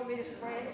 You want me to spread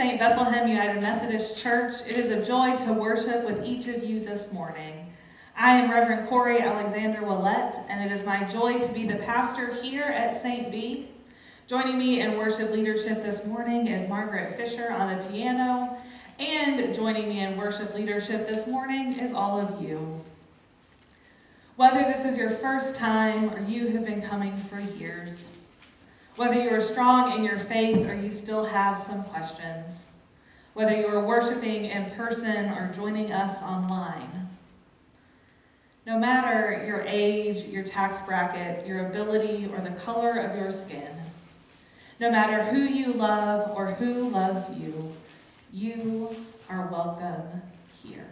St. Bethlehem United Methodist Church. It is a joy to worship with each of you this morning. I am Reverend Corey Alexander Willette, and it is my joy to be the pastor here at St. B. Joining me in worship leadership this morning is Margaret Fisher on the piano, and joining me in worship leadership this morning is all of you. Whether this is your first time or you have been coming for years, whether you are strong in your faith or you still have some questions, whether you are worshiping in person or joining us online. No matter your age, your tax bracket, your ability, or the color of your skin, No matter who you love or who loves you, you are welcome here.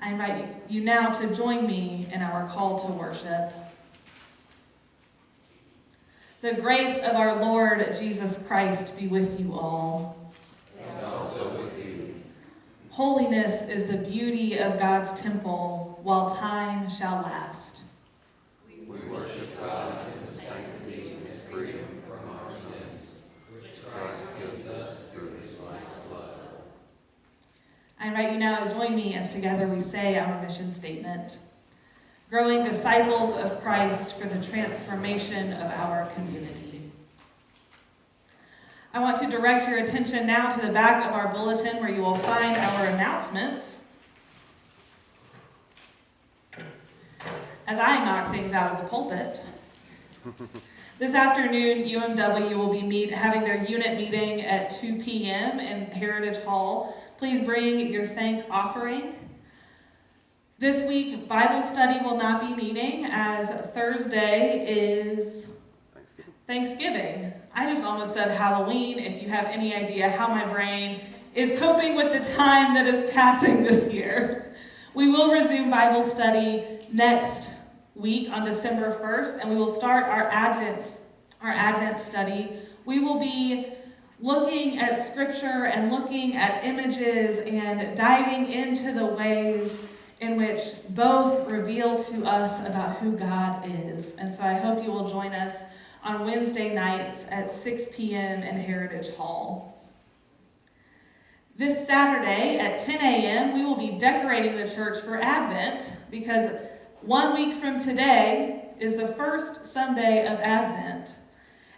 I invite you now to join me in our call to worship. The grace of our Lord Jesus Christ be with you all. And also with you. Holiness is the beauty of God's temple while time shall last. We worship God in the sanctity and freedom from our sins, which Christ gives us through his life's blood. I invite you now to join me as together we say our mission statement growing disciples of Christ for the transformation of our community. I want to direct your attention now to the back of our bulletin where you will find our announcements. As I knock things out of the pulpit. This afternoon, UMW will be meet, having their unit meeting at 2 p.m. in Heritage Hall. Please bring your thank offering. This week, Bible study will not be meeting as Thursday is Thanksgiving. I just almost said Halloween, if you have any idea how my brain is coping with the time that is passing this year. We will resume Bible study next week on December 1st, and we will start our Advent, our Advent study. We will be looking at scripture and looking at images and diving into the ways in which both reveal to us about who God is. And so I hope you will join us on Wednesday nights at 6 p.m. in Heritage Hall. This Saturday at 10 a.m., we will be decorating the church for Advent because one week from today is the first Sunday of Advent.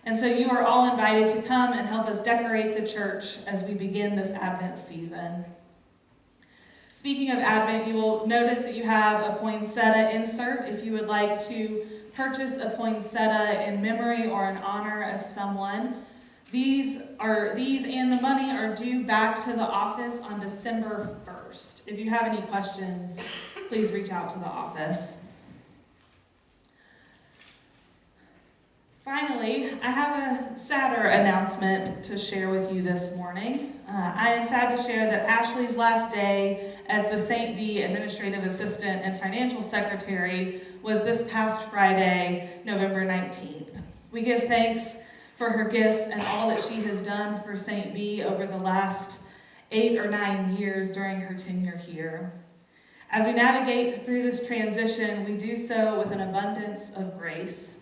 And so you are all invited to come and help us decorate the church as we begin this Advent season. Speaking of Advent, you will notice that you have a poinsettia insert if you would like to purchase a poinsettia in memory or in honor of someone. These are these and the money are due back to the office on December 1st. If you have any questions, please reach out to the office. Finally, I have a sadder announcement to share with you this morning. Uh, I am sad to share that Ashley's last day as the St. B Administrative Assistant and Financial Secretary was this past Friday, November 19th. We give thanks for her gifts and all that she has done for St. B over the last eight or nine years during her tenure here. As we navigate through this transition, we do so with an abundance of grace.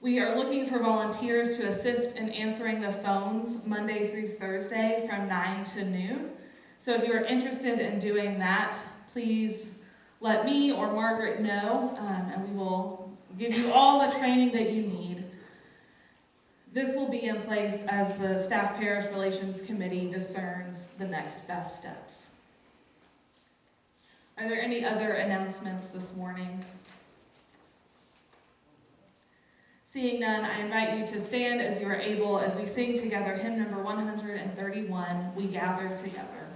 We are looking for volunteers to assist in answering the phones Monday through Thursday from 9 to noon. So if you are interested in doing that, please let me or Margaret know, um, and we will give you all the training that you need. This will be in place as the Staff Parish Relations Committee discerns the next best steps. Are there any other announcements this morning? Seeing none, I invite you to stand as you are able as we sing together hymn number 131, We Gather Together.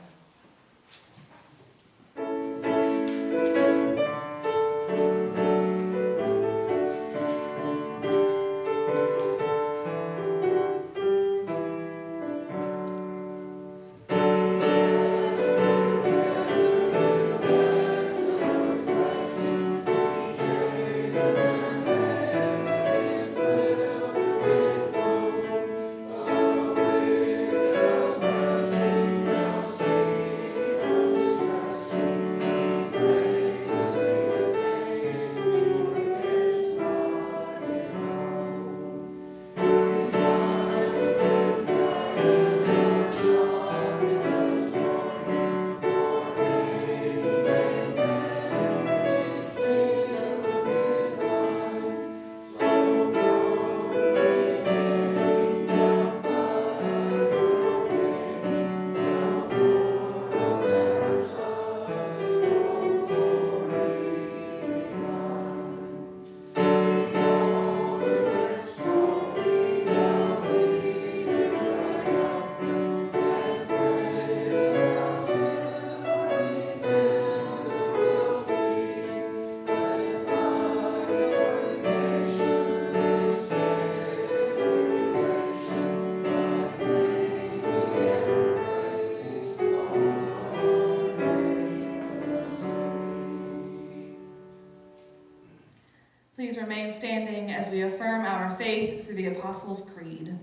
Remain standing as we affirm our faith through the Apostles' Creed.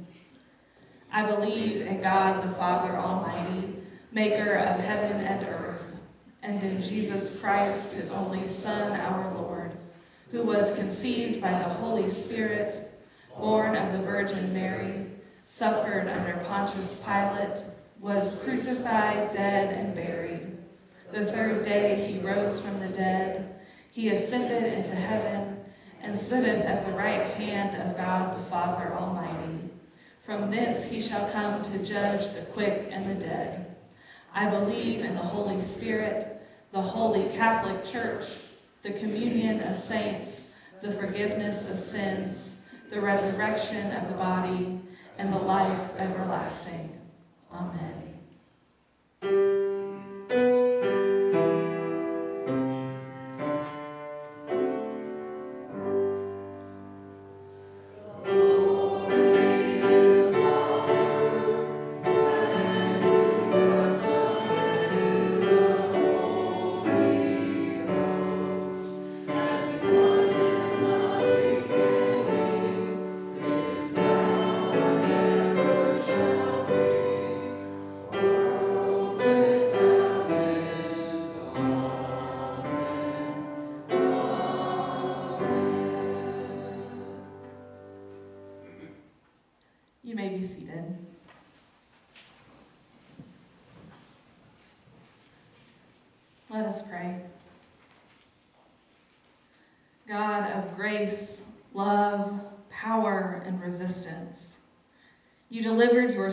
I believe in God the Father Almighty, maker of heaven and earth, and in Jesus Christ, his only Son, our Lord, who was conceived by the Holy Spirit, born of the Virgin Mary, suffered under Pontius Pilate, was crucified, dead, and buried. The third day he rose from the dead. He ascended into heaven and sitteth at the right hand of God the Father Almighty. From thence he shall come to judge the quick and the dead. I believe in the Holy Spirit, the holy Catholic Church, the communion of saints, the forgiveness of sins, the resurrection of the body, and the life everlasting. Amen.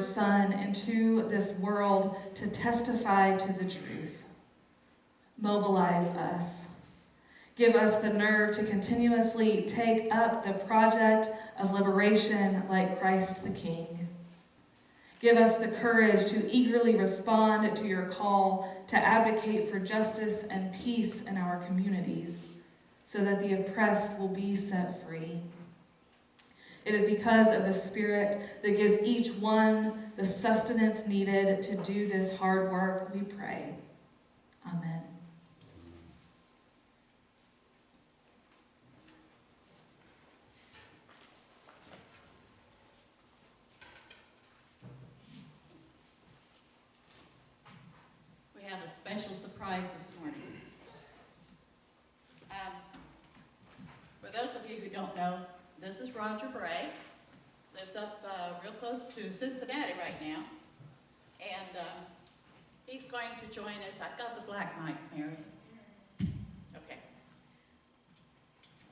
Son into this world to testify to the truth. Mobilize us. Give us the nerve to continuously take up the project of liberation like Christ the King. Give us the courage to eagerly respond to your call to advocate for justice and peace in our communities so that the oppressed will be set free. It is because of the Spirit that gives each one the sustenance needed to do this hard work, we pray. Amen. We have a special surprise this morning. Um, For those of you who don't know, this is Roger Bray. Lives up uh, real close to Cincinnati right now. And um, he's going to join us. I've got the black mic, Mary. Okay.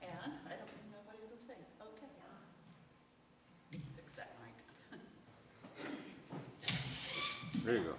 And I don't even know what he's going to say. Okay. Fix that mic. There you go.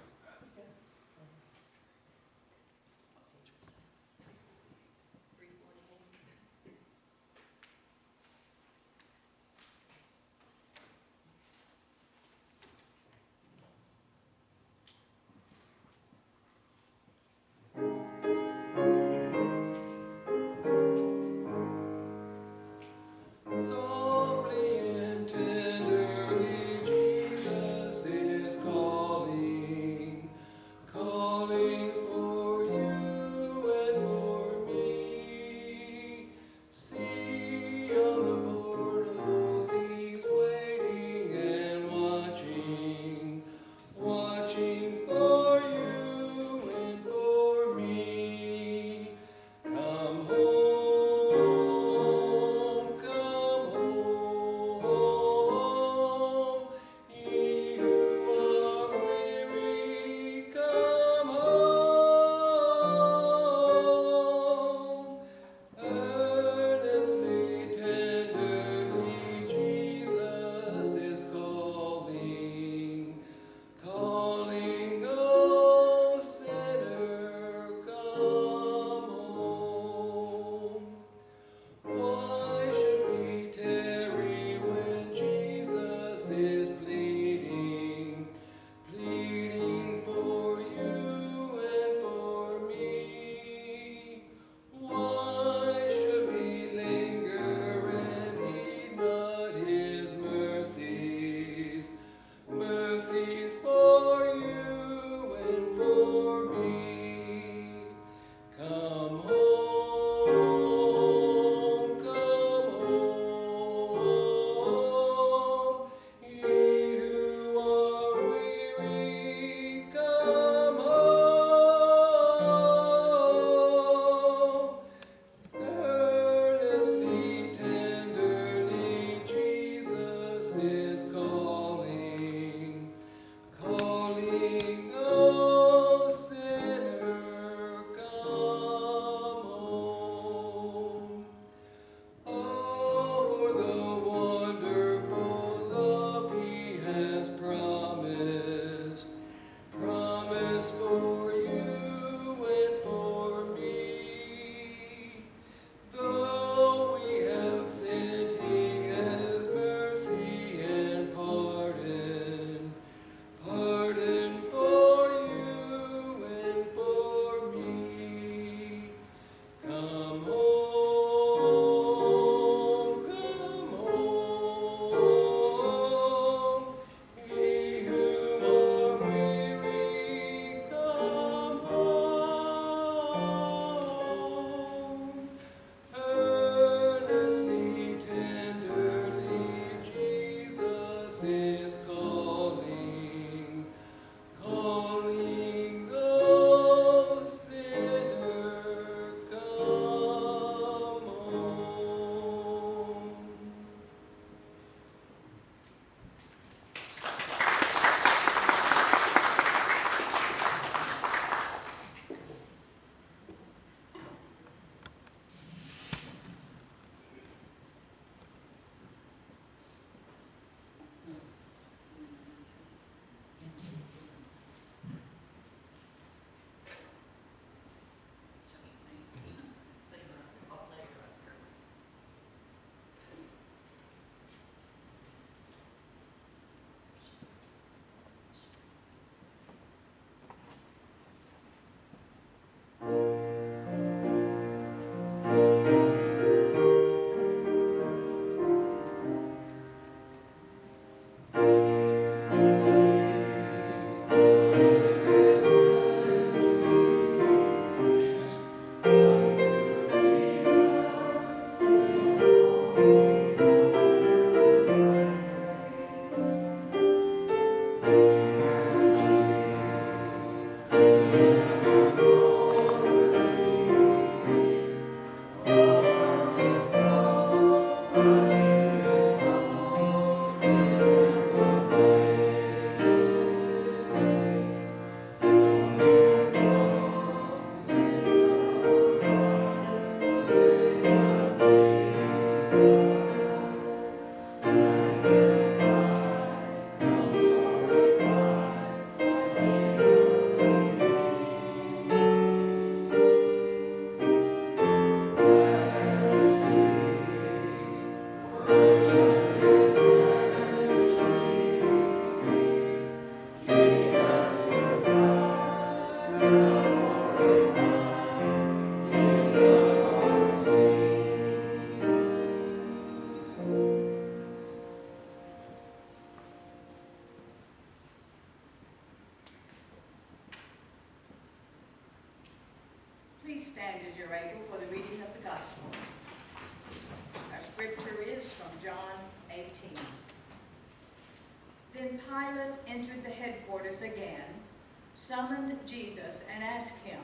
Jesus, and asked him,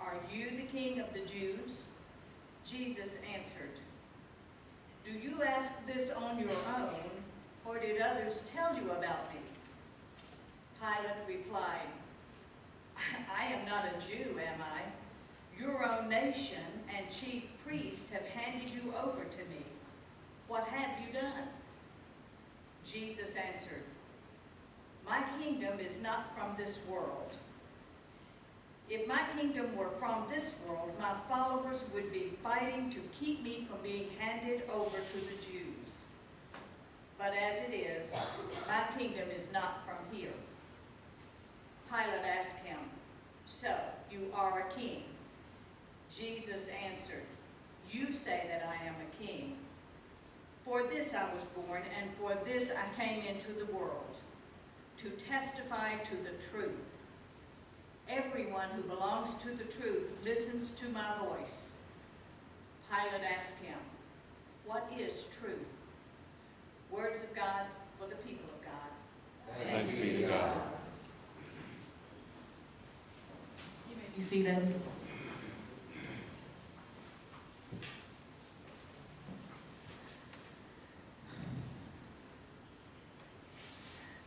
Are you the king of the Jews? Jesus answered, Do you ask this on your own, or did others tell you about me? Pilate replied, I am not a Jew, am I? Your own nation and chief priest have handed you over to me. What have you done? Jesus answered, My kingdom is not from this world. If my kingdom were from this world, my followers would be fighting to keep me from being handed over to the Jews. But as it is, my kingdom is not from here. Pilate asked him, So, you are a king? Jesus answered, You say that I am a king. For this I was born, and for this I came into the world, to testify to the truth. Everyone who belongs to the truth listens to my voice. Pilate asked him, What is truth? Words of God for the people of God. Thanks be to God. You may be seated.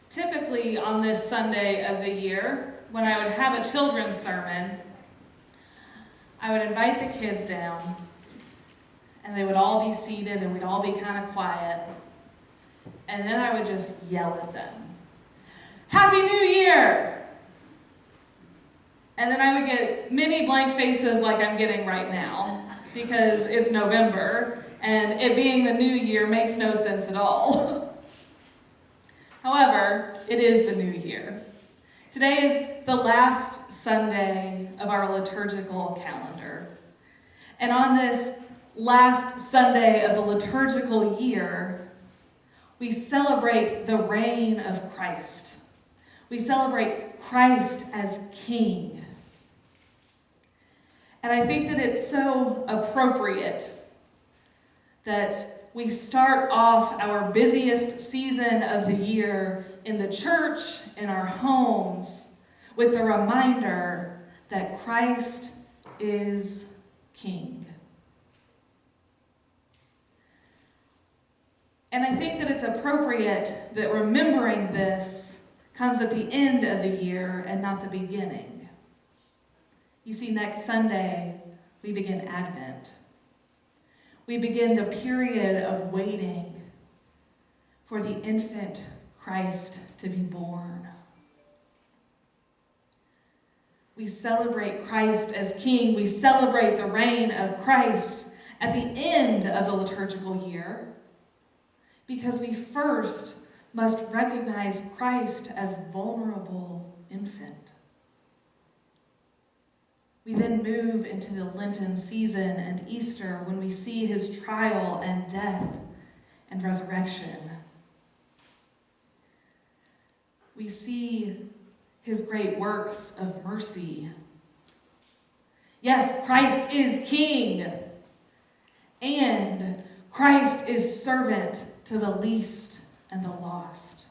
Typically, on this Sunday of the year, when I would have a children's sermon, I would invite the kids down, and they would all be seated, and we'd all be kind of quiet. And then I would just yell at them Happy New Year! And then I would get many blank faces like I'm getting right now because it's November and it being the new year makes no sense at all. However, it is the new year. Today is the last Sunday of our liturgical calendar. And on this last Sunday of the liturgical year, we celebrate the reign of Christ. We celebrate Christ as King. And I think that it's so appropriate that we start off our busiest season of the year in the church, in our homes, with the reminder that Christ is King. And I think that it's appropriate that remembering this comes at the end of the year and not the beginning. You see, next Sunday, we begin Advent. We begin the period of waiting for the infant Christ to be born. We celebrate Christ as King. We celebrate the reign of Christ at the end of the liturgical year because we first must recognize Christ as vulnerable infant. We then move into the Lenten season and Easter when we see his trial and death and resurrection. We see his great works of mercy. Yes, Christ is king, and Christ is servant to the least and the lost.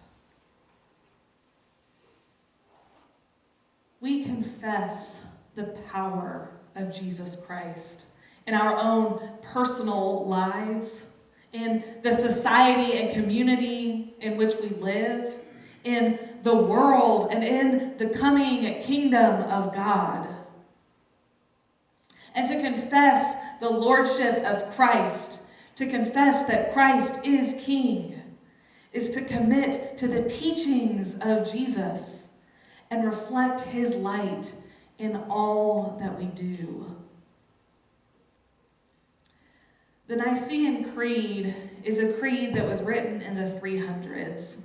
We confess the power of Jesus Christ in our own personal lives, in the society and community in which we live, in the world, and in the coming kingdom of God. And to confess the lordship of Christ, to confess that Christ is King, is to commit to the teachings of Jesus and reflect his light in all that we do. The Nicene Creed is a creed that was written in the 300s,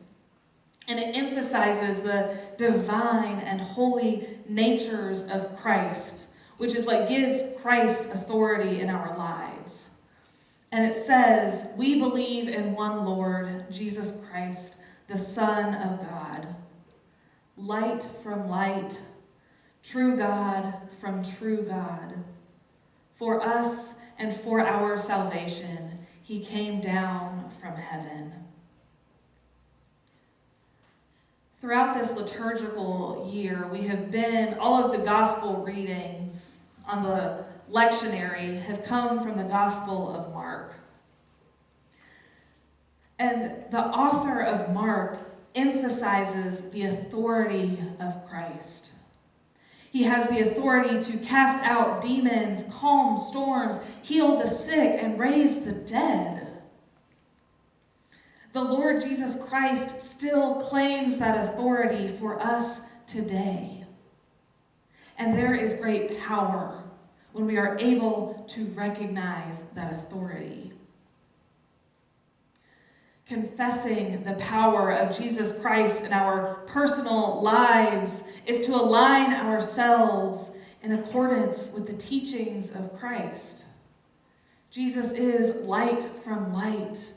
and it emphasizes the divine and holy natures of Christ, which is what gives Christ authority in our lives. And it says, We believe in one Lord, Jesus Christ, the Son of God, light from light, true God from true God. For us, and for our salvation, he came down from heaven. Throughout this liturgical year, we have been, all of the gospel readings on the lectionary have come from the Gospel of Mark. And the author of Mark emphasizes the authority of Christ. He has the authority to cast out demons, calm storms, heal the sick, and raise the dead. The Lord Jesus Christ still claims that authority for us today. And there is great power when we are able to recognize that authority. Confessing the power of Jesus Christ in our personal lives is to align ourselves in accordance with the teachings of Christ. Jesus is light from light,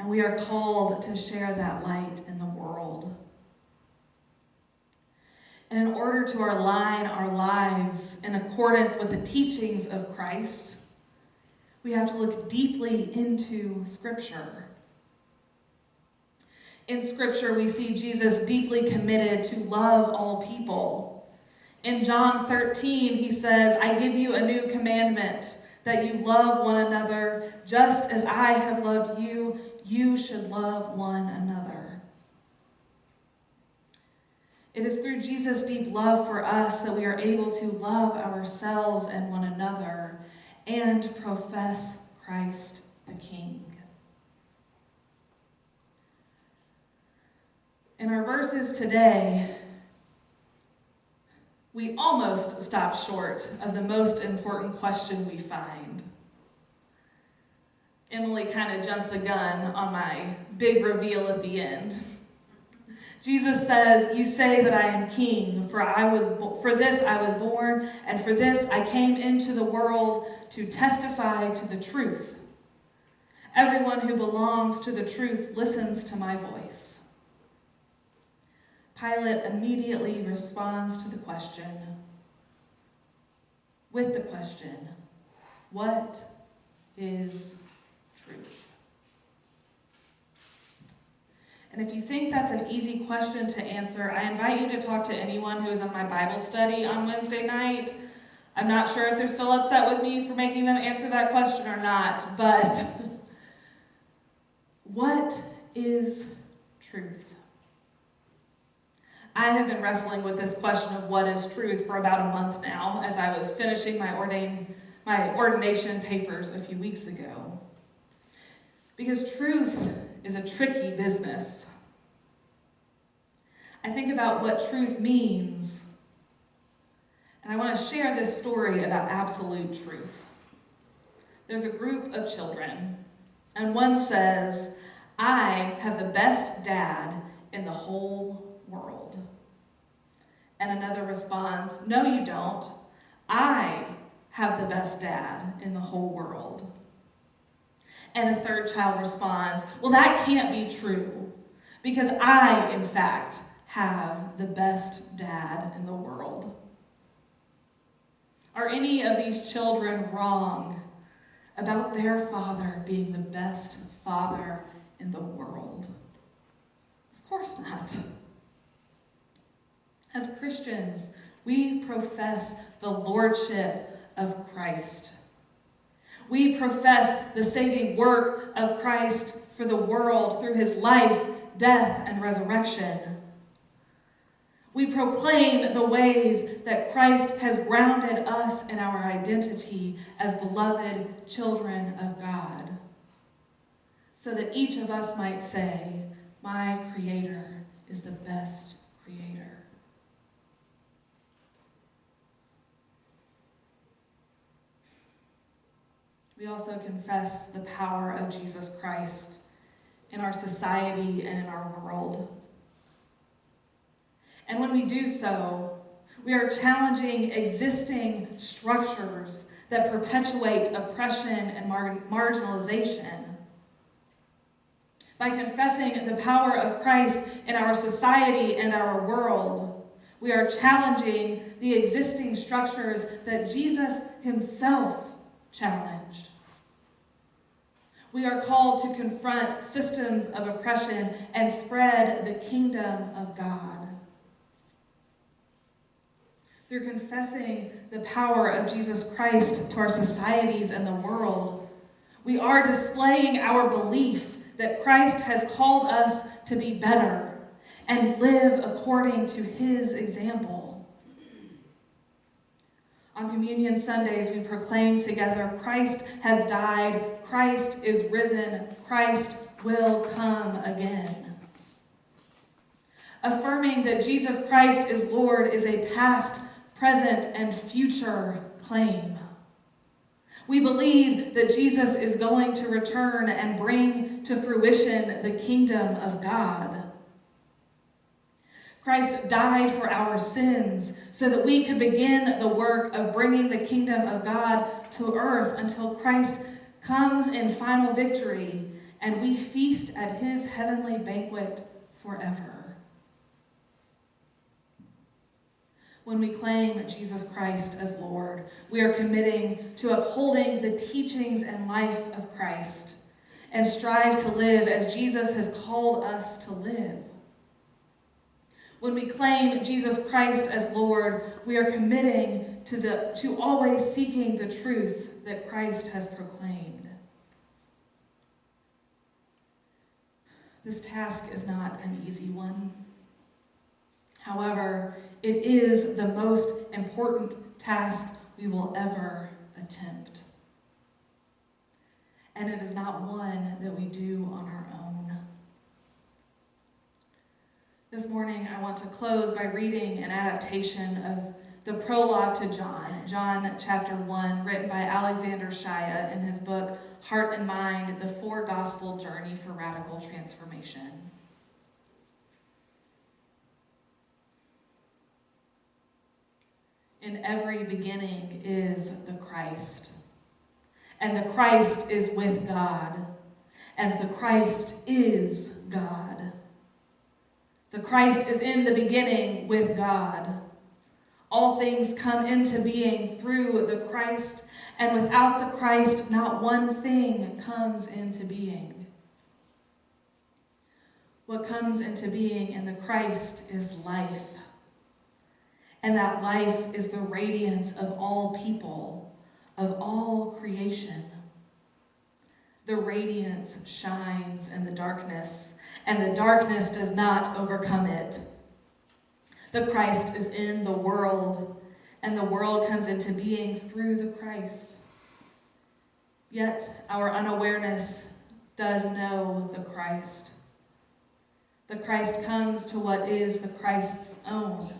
and we are called to share that light in the world. And in order to align our lives in accordance with the teachings of Christ, we have to look deeply into Scripture. In Scripture, we see Jesus deeply committed to love all people. In John 13, he says, I give you a new commandment that you love one another just as I have loved you, you should love one another. It is through Jesus' deep love for us that we are able to love ourselves and one another and profess Christ the King. In our verses today, we almost stop short of the most important question we find. Emily kind of jumped the gun on my big reveal at the end. Jesus says, "You say that I am king, for I was for this I was born, and for this I came into the world to testify to the truth. Everyone who belongs to the truth listens to my voice." Pilate immediately responds to the question with the question, What is truth? And if you think that's an easy question to answer, I invite you to talk to anyone who is in my Bible study on Wednesday night. I'm not sure if they're still upset with me for making them answer that question or not, but what is truth? I have been wrestling with this question of what is truth for about a month now as I was finishing my, ordain, my ordination papers a few weeks ago. Because truth is a tricky business. I think about what truth means, and I want to share this story about absolute truth. There's a group of children, and one says, I have the best dad in the whole world. And another responds, No, you don't. I have the best dad in the whole world. And a third child responds, Well, that can't be true because I, in fact, have the best dad in the world. Are any of these children wrong about their father being the best father in the world? Of course not. As Christians, we profess the lordship of Christ. We profess the saving work of Christ for the world through his life, death, and resurrection. We proclaim the ways that Christ has grounded us in our identity as beloved children of God, so that each of us might say, My Creator is the best Creator. We also confess the power of Jesus Christ in our society and in our world. And when we do so, we are challenging existing structures that perpetuate oppression and mar marginalization. By confessing the power of Christ in our society and our world, we are challenging the existing structures that Jesus himself challenged. We are called to confront systems of oppression and spread the kingdom of God. Through confessing the power of Jesus Christ to our societies and the world, we are displaying our belief that Christ has called us to be better and live according to his example. On Communion Sundays, we proclaim together Christ has died, Christ is risen, Christ will come again. Affirming that Jesus Christ is Lord is a past, present, and future claim. We believe that Jesus is going to return and bring to fruition the kingdom of God. Christ died for our sins so that we could begin the work of bringing the kingdom of God to earth until Christ comes in final victory and we feast at his heavenly banquet forever. When we claim Jesus Christ as Lord, we are committing to upholding the teachings and life of Christ and strive to live as Jesus has called us to live. When we claim Jesus Christ as Lord, we are committing to, the, to always seeking the truth that Christ has proclaimed. This task is not an easy one. However, it is the most important task we will ever attempt. And it is not one that we do on our own. This morning, I want to close by reading an adaptation of the prologue to John, John chapter 1, written by Alexander Shaia in his book, Heart and Mind, The Four Gospel Journey for Radical Transformation. In every beginning is the Christ, and the Christ is with God, and the Christ is God. The Christ is in the beginning with God. All things come into being through the Christ, and without the Christ, not one thing comes into being. What comes into being in the Christ is life. And that life is the radiance of all people, of all creation. The radiance shines in the darkness, and the darkness does not overcome it. The Christ is in the world, and the world comes into being through the Christ. Yet our unawareness does know the Christ. The Christ comes to what is the Christ's own,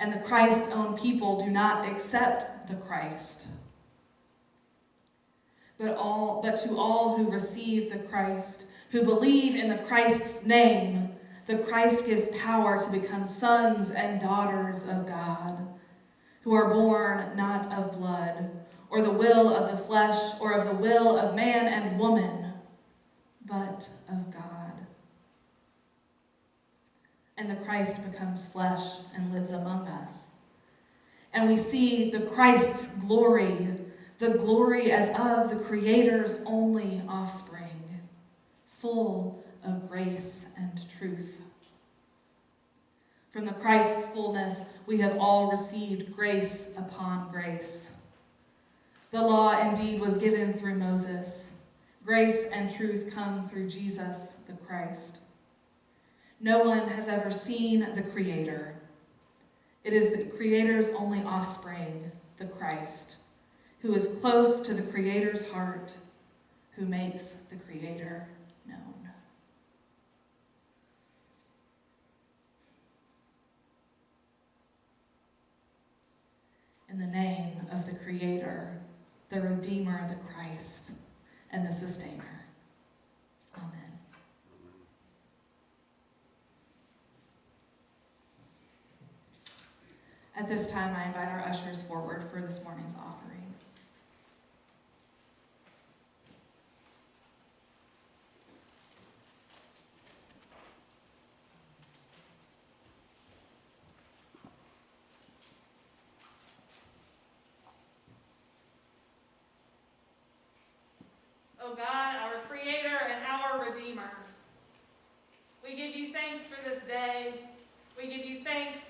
and the Christ's own people do not accept the Christ. But, all, but to all who receive the Christ, who believe in the Christ's name, the Christ gives power to become sons and daughters of God, who are born not of blood, or the will of the flesh, or of the will of man and woman, but of God. And the Christ becomes flesh and lives among us. And we see the Christ's glory, the glory as of the Creator's only offspring full of grace and truth. From the Christ's fullness, we have all received grace upon grace. The law indeed was given through Moses. Grace and truth come through Jesus the Christ. No one has ever seen the Creator. It is the Creator's only offspring, the Christ, who is close to the Creator's heart, who makes the Creator In the name of the Creator, the Redeemer, the Christ, and the Sustainer. Amen. At this time, I invite our ushers forward for this morning's offering. O God, our Creator and our Redeemer, we give you thanks for this day. We give you thanks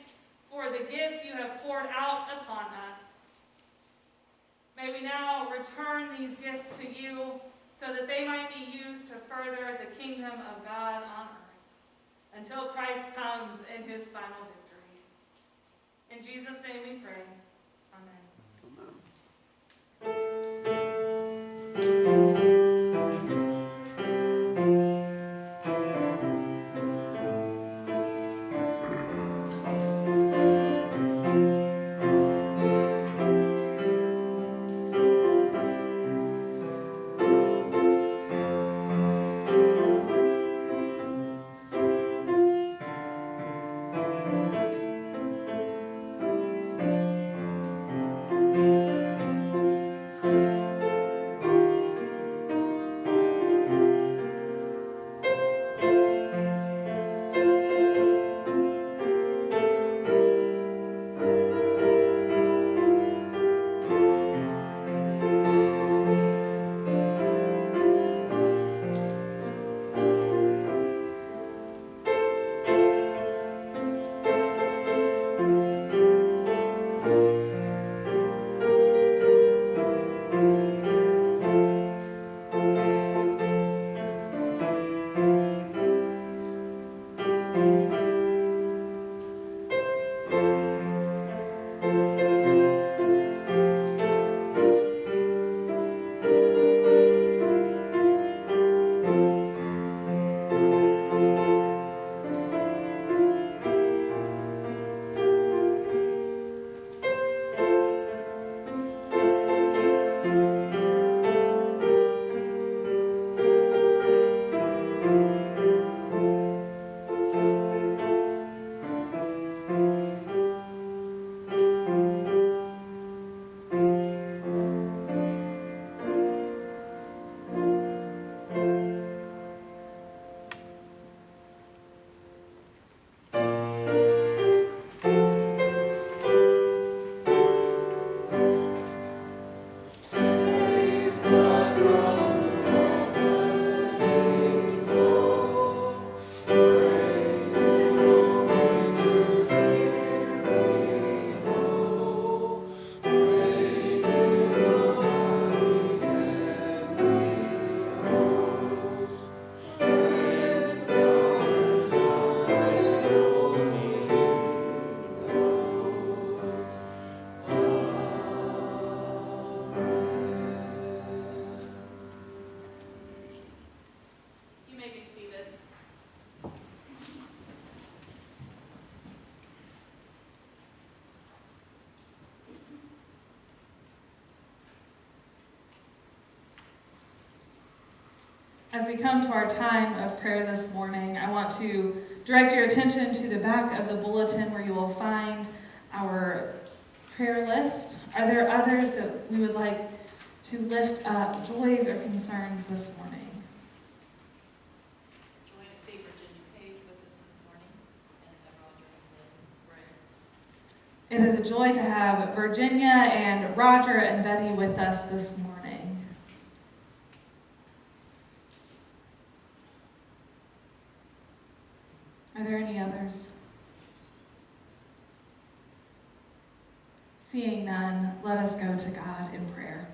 for the gifts you have poured out upon us. May we now return these gifts to you so that they might be used to further the kingdom of God on earth until Christ comes in his final victory. In Jesus' name we pray. As we come to our time of prayer this morning, I want to direct your attention to the back of the bulletin where you will find our prayer list. Are there others that we would like to lift up joys or concerns this morning? Join to Virginia Page with us this morning, and Roger and Lynn It is a joy to have Virginia and Roger and Betty with us this morning. Are there any others? Seeing none, let us go to God in prayer.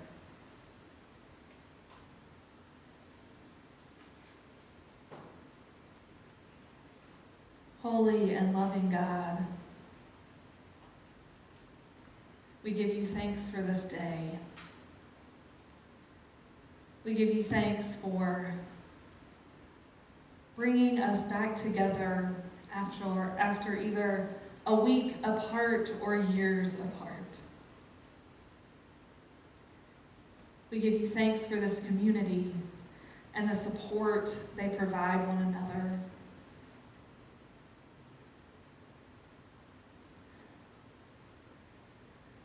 Holy and loving God, we give you thanks for this day. We give you thanks for bringing us back together after, after either a week apart or years apart. We give you thanks for this community and the support they provide one another.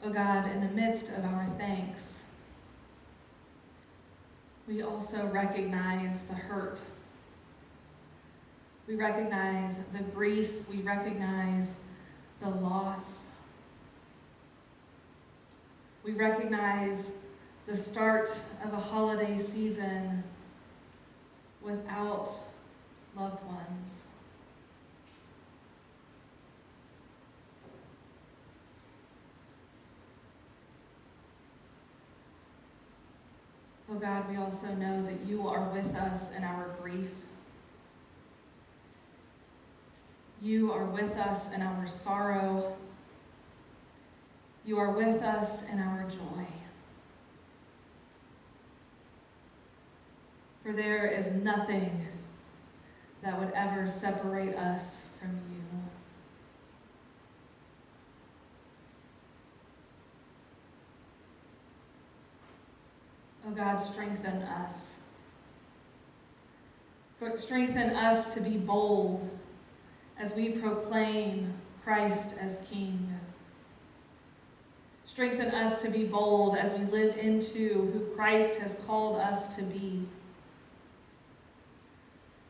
Oh God, in the midst of our thanks, we also recognize the hurt. We recognize the grief. We recognize the loss. We recognize the start of a holiday season without loved ones. Oh God, we also know that you are with us in our grief. You are with us in our sorrow. You are with us in our joy. For there is nothing that would ever separate us from you. Oh God, strengthen us. Strengthen us to be bold as we proclaim Christ as King. Strengthen us to be bold as we live into who Christ has called us to be.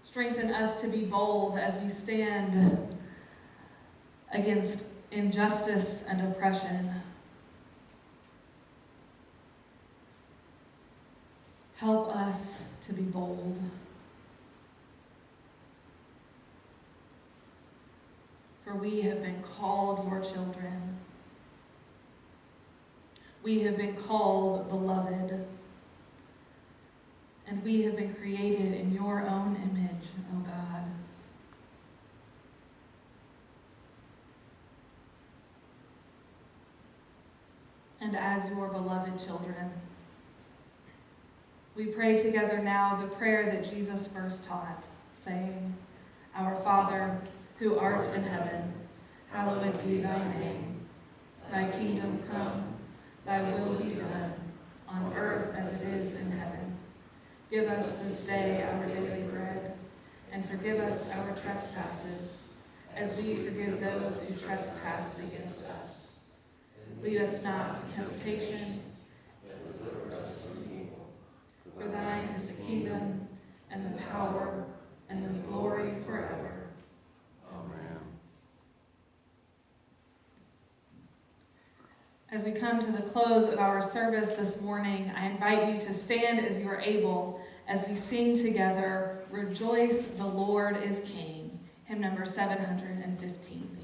Strengthen us to be bold as we stand against injustice and oppression. Help us to be bold. For we have been called your children. We have been called beloved. And we have been created in your own image, O oh God. And as your beloved children, we pray together now the prayer that Jesus first taught, saying, Our Father, who art in heaven, hallowed be thy name. Thy kingdom come, thy will be done, on earth as it is in heaven. Give us this day our daily bread, and forgive us our trespasses, as we forgive those who trespass against us. Lead us not to temptation, for thine is the kingdom, and the power, and the glory forever. Amen. As we come to the close of our service this morning, I invite you to stand as you are able as we sing together, Rejoice, the Lord is King, hymn number 715.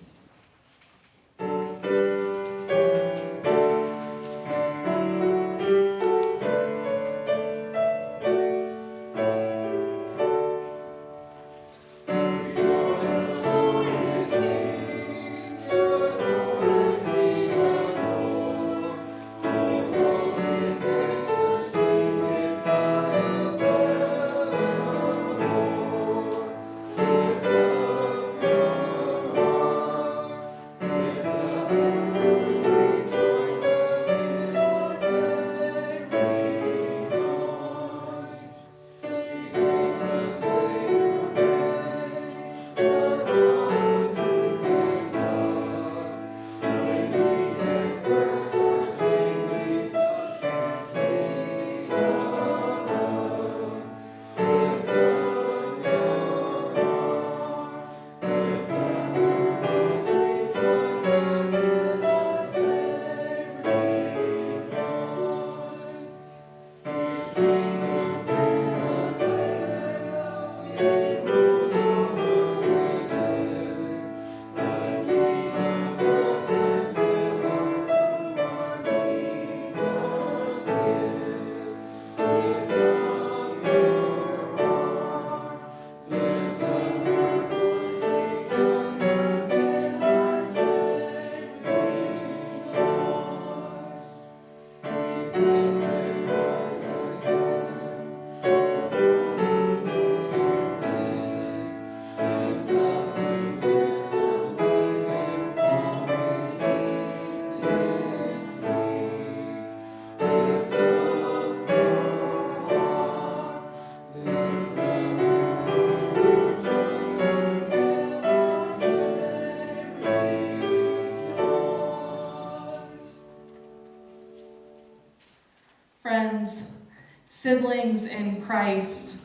Siblings in Christ,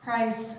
Christ